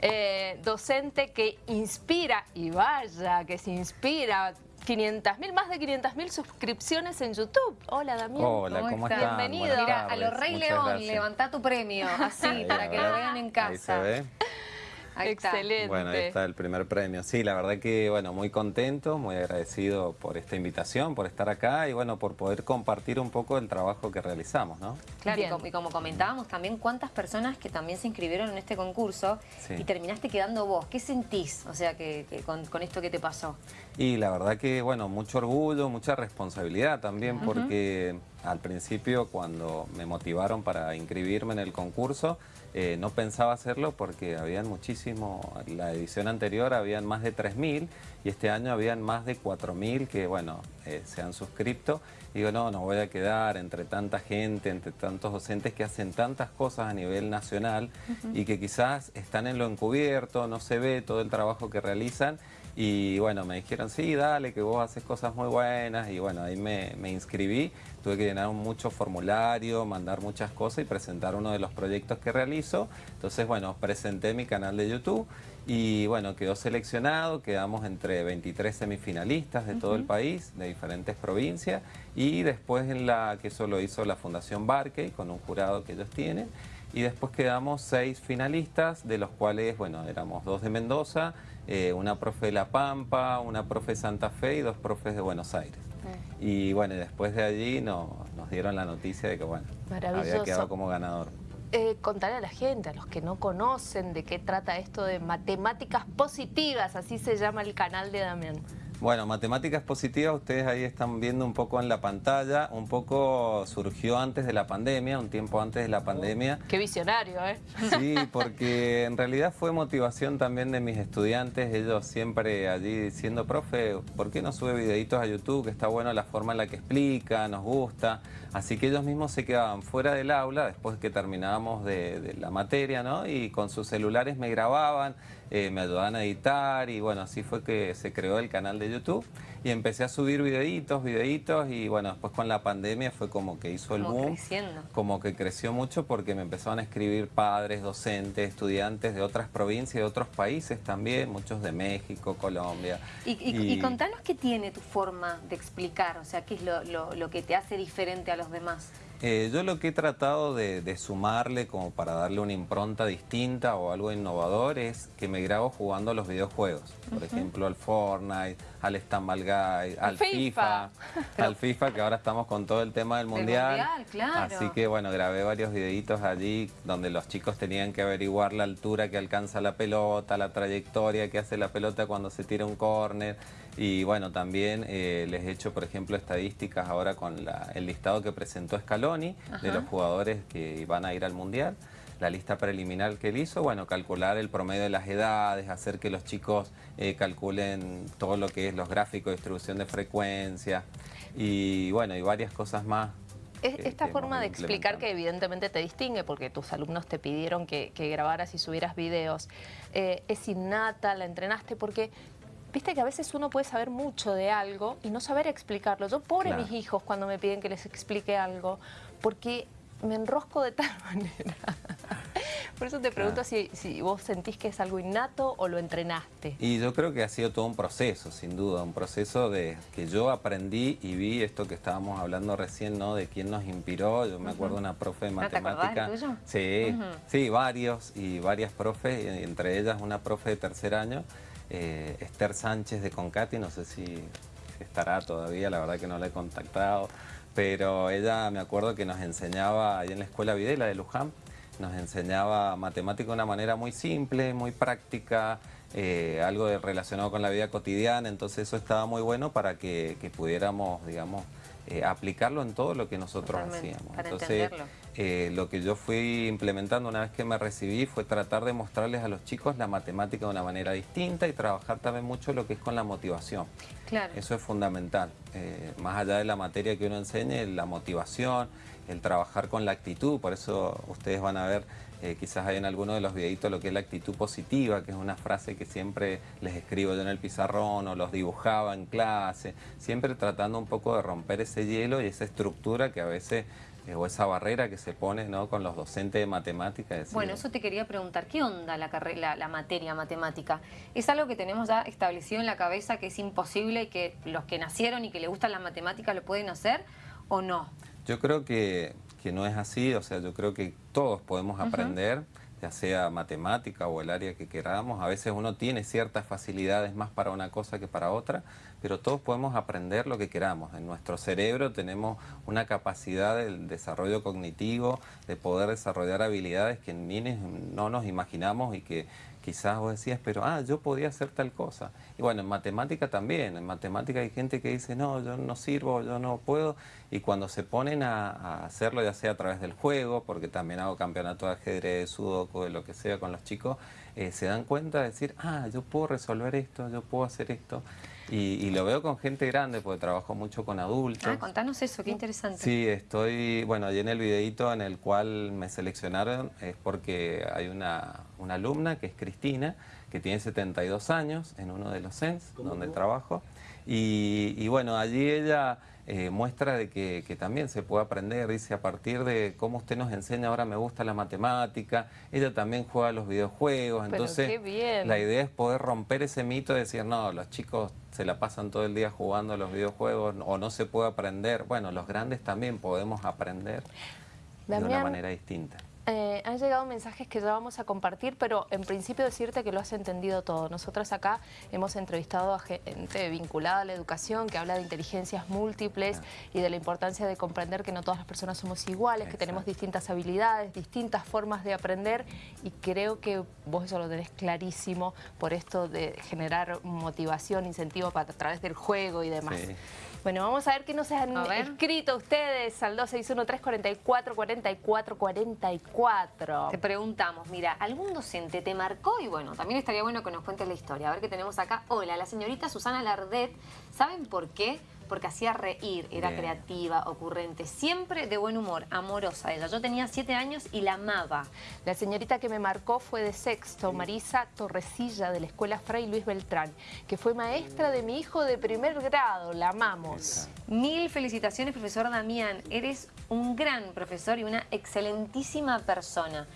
eh, docente que inspira, y vaya que se inspira, 500.000, más de 500.000 suscripciones en YouTube. Hola, Damián. Hola, ¿cómo, estás? Bienvenido. Mira, a los Rey León, levantá tu premio, así, para que lo vean en casa. Ahí se ve. Excelente. Bueno, ahí está el primer premio. Sí, la verdad que, bueno, muy contento, muy agradecido por esta invitación, por estar acá y, bueno, por poder compartir un poco el trabajo que realizamos, ¿no? Claro, y como, comentábamos también, cuántas personas que también se inscribieron en este concurso y terminaste quedando vos. ¿Qué sentís, o sea, que, con, esto que te pasó? Y la verdad que, bueno, mucho orgullo, mucha responsabilidad también, porque al principio cuando me motivaron para inscribirme en el concurso, eh, no pensaba hacerlo porque habían muchísimo, la edición anterior habían más de 3.000 y este año habían más de 4.000 que, bueno, eh, se han suscrito. Y digo, no, no voy a quedar entre tanta gente, entre tantos docentes que hacen tantas cosas a nivel nacional y que quizás están en lo encubierto, no se ve todo el trabajo que realizan y bueno, me dijeron, sí, dale, que vos haces cosas muy buenas. Y bueno, ahí me, inscribí. Tuve que llenar mucho formulario, mandar muchas cosas y presentar uno de los proyectos que realizo. Entonces, bueno, presenté mi canal de YouTube y bueno, quedó seleccionado. Quedamos entre 23 semifinalistas de todo el país, de diferentes provincias. Y después en la que solo hizo la Fundación Barkey, con un jurado que ellos tienen. Y después quedamos seis finalistas, de los cuales, bueno, éramos dos de Mendoza, eh, una profe de La Pampa, una profe de Santa Fe y dos profes de Buenos Aires. Y bueno, después de allí nos dieron la noticia de que, bueno, había quedado como ganador. Eh, contarle a la gente, a los que no conocen de qué trata esto de matemáticas positivas, así se llama el canal de Damián. Bueno, matemáticas positivas, ustedes ahí están viendo un poco en la pantalla, un poco surgió antes de la pandemia, un tiempo antes de la pandemia. qué visionario, ¿eh? Sí, porque en realidad fue motivación también de mis estudiantes, ellos siempre allí diciendo, profe, ¿por qué no sube videitos a YouTube? Que está bueno la forma en la que explica, nos gusta. Así que ellos mismos se quedaban fuera del aula después que terminábamos de, la materia, ¿no? Y con sus celulares me grababan, eh, me ayudaban a editar y bueno, así fue que se creó el canal de YouTube y empecé a subir videitos, videitos y bueno, después con la pandemia fue como que hizo el boom. Creciendo. Como que creció mucho porque me empezaron a escribir padres, docentes, estudiantes de otras provincias, de otros países también, muchos de México, Colombia. Y, contanos qué tiene tu forma de explicar, o sea, qué es lo que te hace diferente a los demás. Eh, yo lo que he tratado de, sumarle como para darle una impronta distinta o algo innovador es que me grabo jugando a los videojuegos. Por ejemplo, al Fortnite, al Stumble Guy, al FIFA, al FIFA que ahora estamos con todo el tema del mundial. Así que bueno, grabé varios videitos allí donde los chicos tenían que averiguar la altura que alcanza la pelota, la trayectoria que hace la pelota cuando se tira un córner. Y bueno, también eh, les he hecho, por ejemplo, estadísticas ahora con el listado que presentó Scaloni de los jugadores que van a ir al Mundial. La lista preliminar que él hizo, bueno, calcular el promedio de las edades, hacer que los chicos eh, calculen todo lo que es los gráficos de distribución de frecuencia y bueno, y varias cosas más esta forma de explicar que evidentemente te distingue porque tus alumnos te pidieron que, grabaras y subieras videos, eh, es innata, la entrenaste porque Viste que a veces uno puede saber mucho de algo y no saber explicarlo. Yo, pobre mis hijos, cuando me piden que les explique algo, porque me enrosco de tal manera. Por eso te pregunto si, vos sentís que es algo innato o lo entrenaste. Y yo creo que ha sido todo un proceso, sin duda, un proceso de que yo aprendí y vi esto que estábamos hablando recién, ¿no? De quién nos inspiró. Yo me acuerdo de una profe de matemática. ¿No tuyo? Sí, sí, varios y varias profes, entre ellas una profe de tercer año eh, Esther Sánchez de Concati, no sé si estará todavía, la verdad que no la he contactado, pero ella me acuerdo que nos enseñaba ahí en la escuela Videla de Luján, nos enseñaba matemática de una manera muy simple, muy práctica, eh, algo relacionado con la vida cotidiana, entonces eso estaba muy bueno para que, pudiéramos, digamos, eh, aplicarlo en todo lo que nosotros hacíamos. Para entonces, eh, lo que yo fui implementando una vez que me recibí fue tratar de mostrarles a los chicos la matemática de una manera distinta y trabajar también mucho lo que es con la motivación. Claro. Eso es fundamental. más allá de la materia que uno enseñe, la motivación, el trabajar con la actitud, por eso ustedes van a ver eh, quizás hay en alguno de los videitos lo que es la actitud positiva, que es una frase que siempre les escribo yo en el pizarrón o los dibujaba en clase, siempre tratando un poco de romper ese hielo y esa estructura que a veces eh, o esa barrera que se pone ¿no? con los docentes de matemáticas. bueno, eso te quería preguntar, ¿qué onda la, la, la, materia matemática? ¿Es algo que tenemos ya establecido en la cabeza que es imposible y que los que nacieron y que les gustan las matemáticas lo pueden hacer o no? Yo creo que, que no es así, o sea, yo creo que todos podemos aprender ya sea matemática o el área que queramos. A veces uno tiene ciertas facilidades más para una cosa que para otra, pero todos podemos aprender lo que queramos. En nuestro cerebro tenemos una capacidad del desarrollo cognitivo, de poder desarrollar habilidades que ni no nos imaginamos y que quizás vos decías, pero ah, yo podía hacer tal cosa. Y bueno, en matemática también, en matemática hay gente que dice, no, yo no sirvo, yo no puedo, y cuando se ponen a, hacerlo, ya sea a través del juego, porque también hago campeonato de ajedrez, sudoku, de lo que sea con los chicos, eh, se dan cuenta de decir, ah, yo puedo resolver esto, yo puedo hacer esto. Y, lo veo con gente grande porque trabajo mucho con adultos. Ah, contanos eso, qué interesante. Sí, estoy, bueno, allí en el videito en el cual me seleccionaron es porque hay una, una alumna que es Cristina, que tiene 72 años en uno de los CENS, donde trabajo. Y, y bueno, allí ella eh, muestra de que, también se puede aprender, dice, a partir de cómo usted nos enseña, ahora me gusta la matemática, ella también juega los videojuegos, entonces la idea es poder romper ese mito de decir, no, los chicos se la pasan todo el día jugando a los videojuegos o no se puede aprender, bueno, los grandes también podemos aprender de una manera distinta. Eh, han llegado mensajes que ya vamos a compartir, pero en principio decirte que lo has entendido todo. Nosotros acá hemos entrevistado a gente vinculada a la educación que habla de inteligencias múltiples y de la importancia de comprender que no todas las personas somos iguales, que tenemos distintas habilidades, distintas formas de aprender. Y creo que vos eso lo tenés clarísimo por esto de generar motivación, incentivo para, a través del juego y demás. Bueno, vamos a ver qué nos han escrito ustedes al 261-344-4444. Te preguntamos, mira, ¿algún docente te marcó? Y bueno, también estaría bueno que nos cuentes la historia. A ver qué tenemos acá. Hola, la señorita Susana Lardet. ¿Saben por qué? porque hacía reír, era creativa, ocurrente, siempre de buen humor, amorosa ella. Yo tenía siete años y la amaba. La señorita que me marcó fue de sexto, Marisa Torrecilla, de la Escuela Fray Luis Beltrán, que fue maestra de mi hijo de primer grado, la amamos. Mil felicitaciones, profesor Damián. Eres un gran profesor y una excelentísima persona.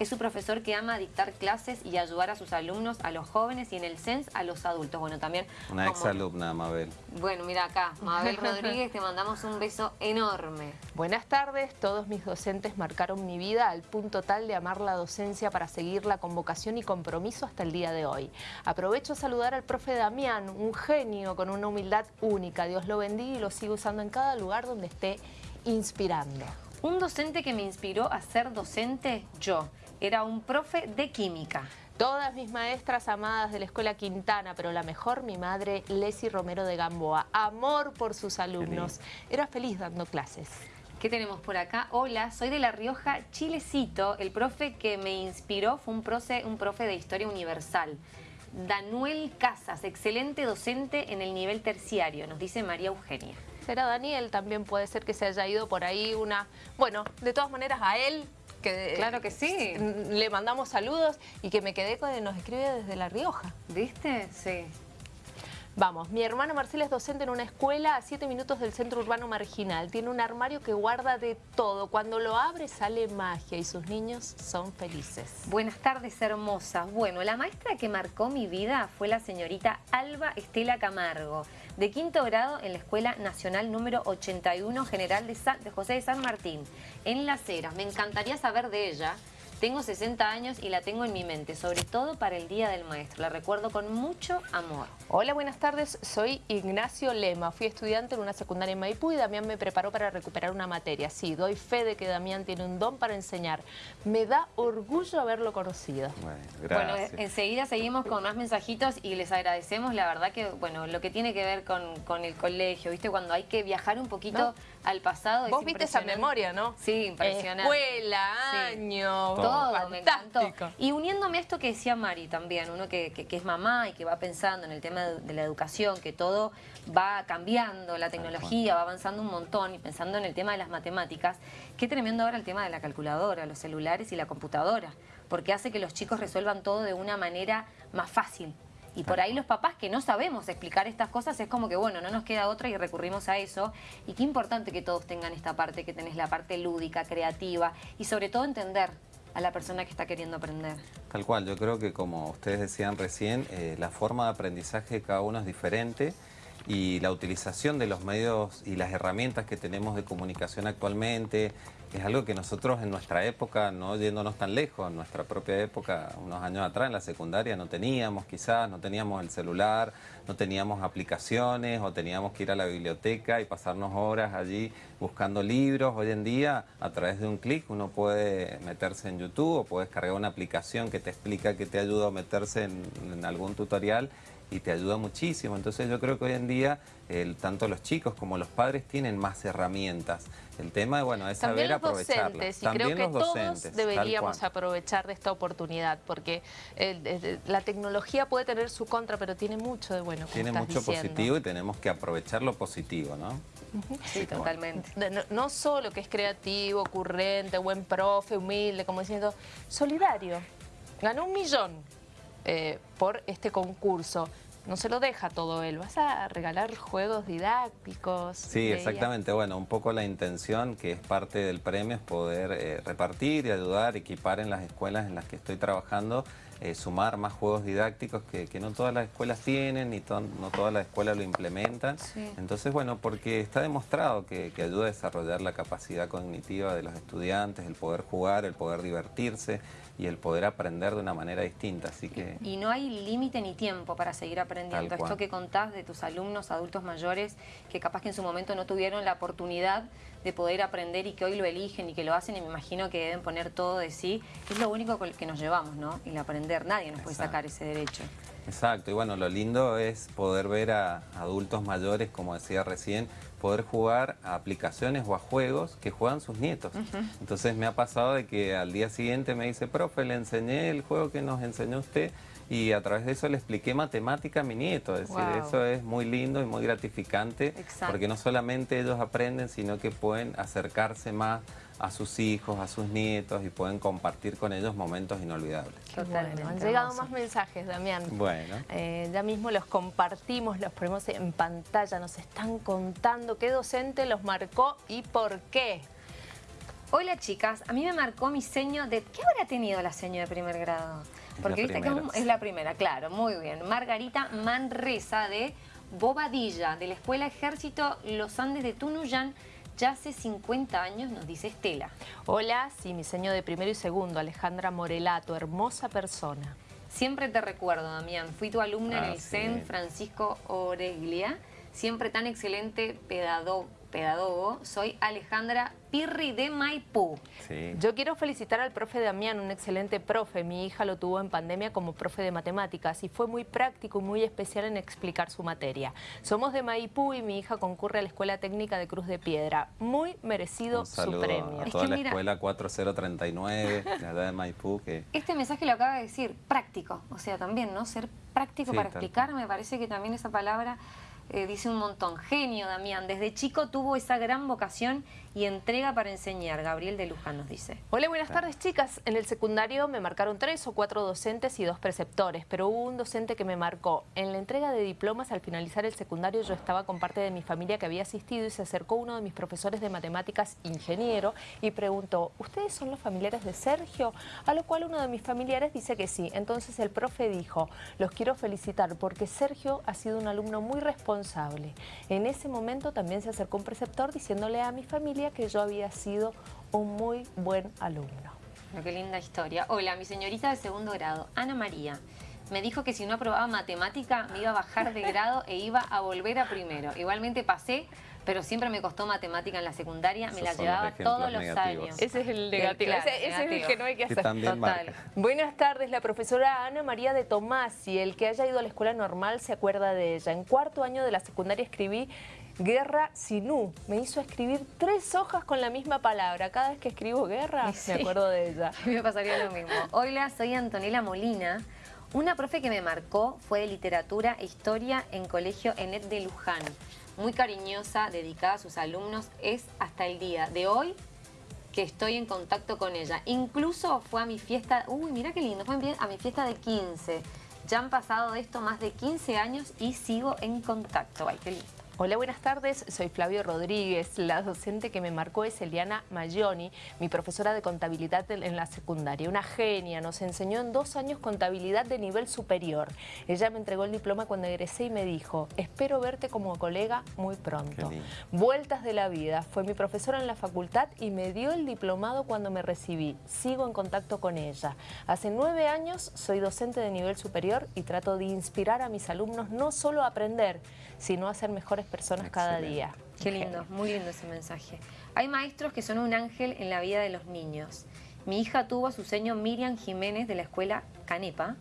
Es su profesor que ama dictar clases y ayudar a sus alumnos, a los jóvenes y en el CENS a los adultos. Bueno, también... Una exalumna, Mabel. Bueno, mira acá, Mabel Rodríguez, te mandamos un beso enorme. Buenas tardes, todos mis docentes marcaron mi vida al punto tal de amar la docencia para seguirla con vocación y compromiso hasta el día de hoy. Aprovecho a saludar al profe Damián, un genio con una humildad única. Dios lo bendiga y lo sigo usando en cada lugar donde esté inspirando. Un docente que me inspiró a ser docente, yo era un profe de química. Todas mis maestras amadas de la Escuela Quintana, pero la mejor, mi madre Leslie Romero de Gamboa. Amor por sus alumnos. Era feliz dando clases. ¿Qué tenemos por acá? Hola, soy de La Rioja, Chilecito. El profe que me inspiró fue un profe, un profe de Historia Universal. Danuel Casas, excelente docente en el nivel terciario, nos dice María Eugenia. Será Daniel, también puede ser que se haya ido por ahí una... Bueno, de todas maneras a él claro que sí. Le mandamos saludos y que me quedé con nos escribe desde La Rioja. ¿Viste? Sí. Vamos, mi hermano Marcelo es docente en una escuela a 7 minutos del centro urbano marginal. Tiene un armario que guarda de todo. Cuando lo abre sale magia y sus niños son felices. Buenas tardes, hermosas. Bueno, la maestra que marcó mi vida fue la señorita Alba Estela Camargo, de quinto grado en la Escuela Nacional número 81 General de, de José de San Martín, en Las Heras. Me encantaría saber de ella. Tengo 60 años y la tengo en mi mente, sobre todo para el Día del Maestro. La recuerdo con mucho amor. Hola, buenas tardes. Soy Ignacio Lema. Fui estudiante en una secundaria en Maipú y Damián me preparó para recuperar una materia. Sí, doy fe de que Damián tiene un don para enseñar. Me da orgullo haberlo conocido. Bueno, gracias. Bueno, enseguida seguimos con más mensajitos y les agradecemos. La verdad que, bueno, lo que tiene que ver con, el colegio, ¿viste? Cuando hay que viajar un poquito al pasado. Vos viste esa memoria, ¿no? Sí, impresionante. Escuela, año, todo, me encantó. Y uniéndome a esto que decía Mari también, uno que, que, es mamá y que va pensando en el tema de, la educación, que todo va cambiando, la tecnología va avanzando un montón y pensando en el tema de las matemáticas, qué tremendo ahora el tema de la calculadora, los celulares y la computadora, porque hace que los chicos resuelvan todo de una manera más fácil Y por ahí los papás que no sabemos explicar estas cosas es como que, bueno, no nos queda otra y recurrimos a eso. Y qué importante que todos tengan esta parte, que tenés la parte lúdica, creativa y sobre todo entender a la persona que está queriendo aprender. Tal cual, yo creo que como ustedes decían recién, eh, la forma de aprendizaje de cada uno es diferente y la utilización de los medios y las herramientas que tenemos de comunicación actualmente es algo que nosotros en nuestra época, no yéndonos tan lejos, en nuestra propia época, unos años atrás en la secundaria no teníamos quizás, no teníamos el celular, no teníamos aplicaciones o teníamos que ir a la biblioteca y pasarnos horas allí buscando libros. Hoy en día a través de un clic uno puede meterse en YouTube o puedes cargar una aplicación que te explica, que te ayuda a meterse en, en algún tutorial y te ayuda muchísimo. Entonces yo creo que hoy en día tanto los chicos como los padres tienen más herramientas. El tema bueno, es saber aprovecharlas. Y creo que todos deberíamos aprovechar de esta oportunidad, porque la tecnología puede tener su contra, pero tiene mucho de bueno. Tiene mucho positivo y tenemos que aprovechar lo positivo, ¿no? Sí, totalmente. No, solo que es creativo, ocurrente, buen profe, humilde, como diciendo, solidario. Ganó un millón eh, por este concurso no se lo deja todo él, vas a regalar juegos didácticos. Sí, exactamente. Bueno, un poco la intención que es parte del premio es poder eh, repartir y ayudar, equipar en las escuelas en las que estoy trabajando, eh, sumar más juegos didácticos que, no todas las escuelas tienen y no todas las escuelas lo implementan. Entonces, bueno, porque está demostrado que, que ayuda a desarrollar la capacidad cognitiva de los estudiantes, el poder jugar, el poder divertirse, y el poder aprender de una manera distinta. Así que... Y no hay límite ni tiempo para seguir aprendiendo. Esto que contás de tus alumnos, adultos mayores, que capaz que en su momento no tuvieron la oportunidad de poder aprender y que hoy lo eligen y que lo hacen y me imagino que deben poner todo de sí, es lo único que nos llevamos, ¿no? El aprender, nadie nos puede sacar ese derecho. Exacto, y bueno, lo lindo es poder ver a adultos mayores, como decía recién, poder jugar a aplicaciones o a juegos que juegan sus nietos. Entonces me ha pasado de que al día siguiente me dice, profe, le enseñé el juego que nos enseñó usted y a través de eso le expliqué matemática a mi nieto. Es decir, eso es muy lindo y muy gratificante porque no solamente ellos aprenden, sino que pueden acercarse más a sus hijos, a sus nietos y pueden compartir con ellos momentos inolvidables. Totalmente. han llegado más mensajes, Damián. Bueno. Eh, ya mismo los compartimos, los ponemos en pantalla, nos están contando qué docente los marcó y por qué. Hola chicas, a mí me marcó mi seño de... ¿Qué habrá tenido la seño de primer grado? Porque viste que es la primera, claro, muy bien. Margarita Manresa de Bobadilla, de la Escuela Ejército Los Andes de Tunuyán, ya hace 50 años, nos dice Estela. Hola, sí, mi señor de primero y segundo, Alejandra Morelato, hermosa persona. Siempre te recuerdo, Damián, fui tu alumna en ah, el CEN Francisco Oreglia, siempre tan excelente pedagogo pedagogo, soy Alejandra Pirri de Maipú. Yo quiero felicitar al profe Damián, un excelente profe. Mi hija lo tuvo en pandemia como profe de matemáticas y fue muy práctico y muy especial en explicar su materia. Somos de Maipú y mi hija concurre a la Escuela Técnica de Cruz de Piedra. Muy merecido su premio. a toda la escuela 4039 de Maipú. Este mensaje lo acaba de decir, práctico. O sea, también, ¿no? Ser práctico para explicar, me parece que también esa palabra eh, dice un montón. Genio, Damián. Desde chico tuvo esa gran vocación y entrega para enseñar. Gabriel de Luján nos dice. Hola, buenas tardes, chicas. En el secundario me marcaron tres o cuatro docentes y dos preceptores, pero hubo un docente que me marcó. En la entrega de diplomas, al finalizar el secundario, yo estaba con parte de mi familia que había asistido y se acercó uno de mis profesores de matemáticas, ingeniero, y preguntó, ¿ustedes son los familiares de Sergio? A lo cual uno de mis familiares dice que sí. Entonces el profe dijo, los quiero felicitar porque Sergio ha sido un alumno muy responsable en ese momento también se acercó un preceptor diciéndole a mi familia que yo había sido un muy buen alumno. qué linda historia. Hola, mi señorita de segundo grado, Ana María. Me dijo que si no aprobaba matemática me iba a bajar de grado e iba a volver a primero. Igualmente pasé, pero siempre me costó matemática en la secundaria, me la llevaba todos los años. Ese es el negativo, ese, es el que no hay que hacer. Total. Buenas tardes, la profesora Ana María de Tomás, y el que haya ido a la escuela normal se acuerda de ella. En cuarto año de la secundaria escribí Guerra Sinú. Me hizo escribir tres hojas con la misma palabra. Cada vez que escribo guerra, me acuerdo de ella. A mí me pasaría lo mismo. Hola, soy Antonella Molina. Una profe que me marcó fue de literatura e historia en colegio Enet de Luján muy cariñosa, dedicada a sus alumnos, es hasta el día de hoy que estoy en contacto con ella. Incluso fue a mi fiesta, uy, mira qué lindo, fue a mi fiesta de 15. Ya han pasado de esto más de 15 años y sigo en contacto. Ay, qué lindo. Hola, buenas tardes. Soy Flavio Rodríguez. La docente que me marcó es Eliana Mayoni, mi profesora de contabilidad en la secundaria. Una genia, nos enseñó en dos años contabilidad de nivel superior. Ella me entregó el diploma cuando egresé y me dijo, espero verte como colega muy pronto. Vueltas de la vida. Fue mi profesora en la facultad y me dio el diplomado cuando me recibí. Sigo en contacto con ella. Hace nueve años soy docente de nivel superior y trato de inspirar a mis alumnos no solo a aprender, sino a ser mejores personas cada día. Qué lindo, muy lindo ese mensaje. Hay maestros que son un ángel en la vida de los niños. Mi hija tuvo a su seño Miriam Jiménez de la escuela Canepa.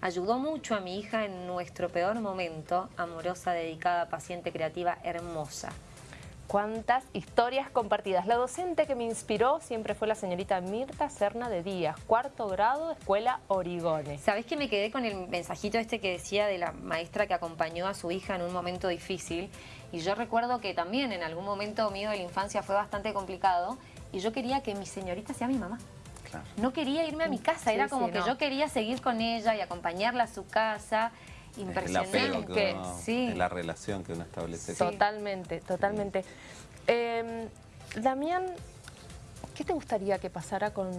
Ayudó mucho a mi hija en nuestro peor momento, amorosa, dedicada, paciente, creativa, hermosa. Cuántas historias compartidas. La docente que me inspiró siempre fue la señorita Mirta Serna de Díaz, cuarto grado, Escuela Origone. ¿Sabés que me quedé con el mensajito este que decía de la maestra que acompañó a su hija en un momento difícil? Y yo recuerdo que también en algún momento mío de la infancia fue bastante complicado y yo quería que mi señorita sea mi mamá. No quería irme a mi casa, era como que yo quería seguir con ella y acompañarla a su casa impresionante. sí. la relación que uno establece. Totalmente, totalmente. Em, Damián, ¿qué te gustaría que pasara con,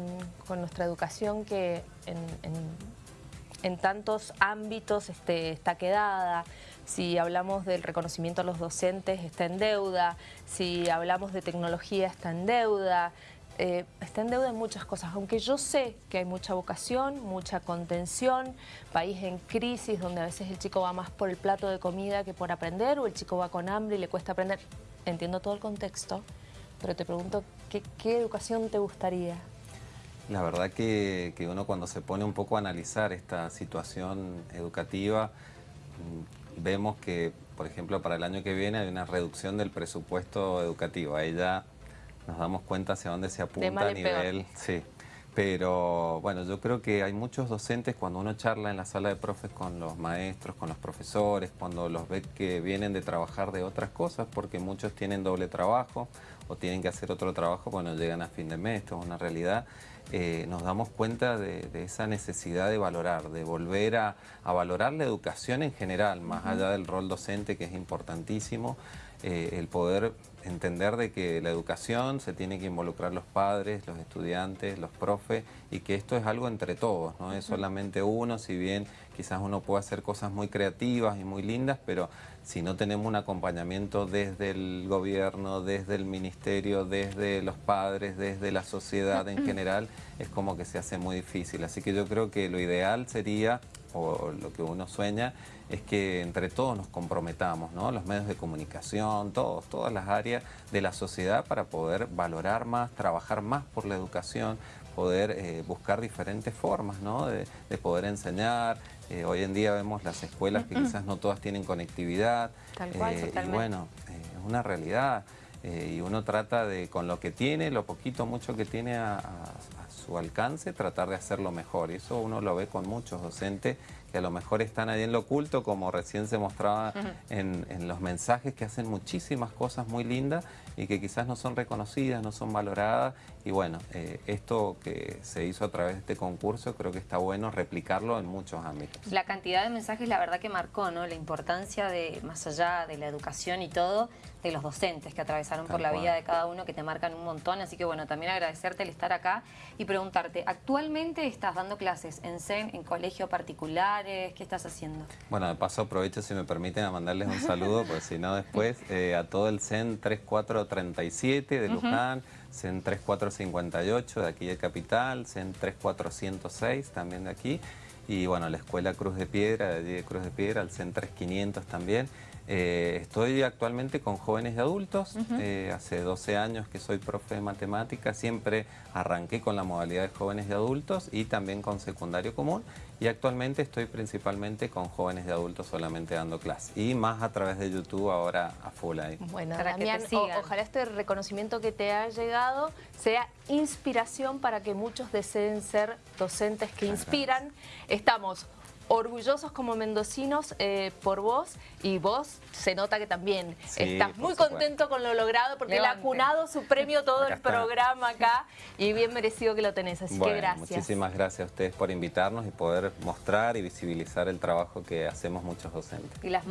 nuestra educación que en, tantos ámbitos este, está quedada? Si hablamos del reconocimiento a los docentes, está en deuda. Si hablamos de tecnología, está en deuda. Eh, está en deuda en muchas cosas, aunque yo sé que hay mucha vocación, mucha contención, país en crisis donde a veces el chico va más por el plato de comida que por aprender o el chico va con hambre y le cuesta aprender. Entiendo todo el contexto, pero te pregunto, ¿qué, educación te gustaría? La verdad que, que, uno cuando se pone un poco a analizar esta situación educativa, mm, vemos que, por ejemplo, para el año que viene hay una reducción del presupuesto educativo. Ahí ya nos damos cuenta hacia dónde se apunta a nivel... Sí. Pero bueno, yo creo que hay muchos docentes cuando uno charla en la sala de profes con los maestros, con los profesores, cuando los ve que vienen de trabajar de otras cosas, porque muchos tienen doble trabajo o tienen que hacer otro trabajo cuando llegan a fin de mes, esto es una realidad, eh, nos damos cuenta de, esa necesidad de valorar, de volver a, valorar la educación en general, más allá del rol docente que es importantísimo, eh, el poder entender de que la educación se tiene que involucrar los padres, los estudiantes, los profes y que esto es algo entre todos, no es solamente uno, si bien quizás uno puede hacer cosas muy creativas y muy lindas, pero si no tenemos un acompañamiento desde el gobierno, desde el ministerio, desde los padres, desde la sociedad en general, es como que se hace muy difícil. Así que yo creo que lo ideal sería o lo que uno sueña es que entre todos nos comprometamos, ¿no? los medios de comunicación, todos, todas las áreas de la sociedad para poder valorar más, trabajar más por la educación, poder eh, buscar diferentes formas ¿no? de, poder enseñar. Eh, hoy en día vemos las escuelas que quizás no todas tienen conectividad. Tal cual, eh, y bueno, es una realidad. y uno trata de, con lo que tiene, lo poquito, mucho que tiene a su alcance, tratar de hacerlo mejor. Y eso uno lo ve con muchos docentes que a lo mejor están ahí en lo oculto, como recién se mostraba en, los mensajes, que hacen muchísimas cosas muy lindas y que quizás no son reconocidas, no son valoradas. Y bueno, eh, esto que se hizo a través de este concurso, creo que está bueno replicarlo en muchos ámbitos. La cantidad de mensajes, la verdad que marcó, ¿no? La importancia de, más allá de la educación y todo, de los docentes que atravesaron por la vida de cada uno, que te marcan un montón. Así que bueno, también agradecerte el estar acá y preguntarte, ¿actualmente estás dando clases en CEN, en colegio particular? ¿Qué estás haciendo? Bueno, de paso aprovecho, si me permiten, a mandarles un saludo, porque si no después, eh, a todo el CEN 3437 de Luján, CEN 3458 de aquí de Capital, CEN 3406 también de aquí, y bueno, la Escuela Cruz de Piedra, de allí de Cruz de Piedra, el CEN 3500 también, eh, estoy actualmente con jóvenes y adultos, eh, hace 12 años que soy profe de matemáticas, siempre arranqué con la modalidad de jóvenes y adultos y también con secundario común. Y actualmente estoy principalmente con jóvenes y adultos solamente dando clases y más a través de YouTube ahora a full ahí. Bueno, para Damián, ojalá este reconocimiento que te ha llegado sea inspiración para que muchos deseen ser docentes que inspiran. Estamos orgullosos como mendocinos eh, por vos y vos se nota que también Sí, estás muy supuesto. contento con lo logrado porque él ha Levante. cunado su premio todo Acá el está. programa acá y bien merecido que lo tenés, así Bueno, que gracias. muchísimas gracias a ustedes por invitarnos y poder mostrar y visibilizar el trabajo que hacemos muchos docentes. Y las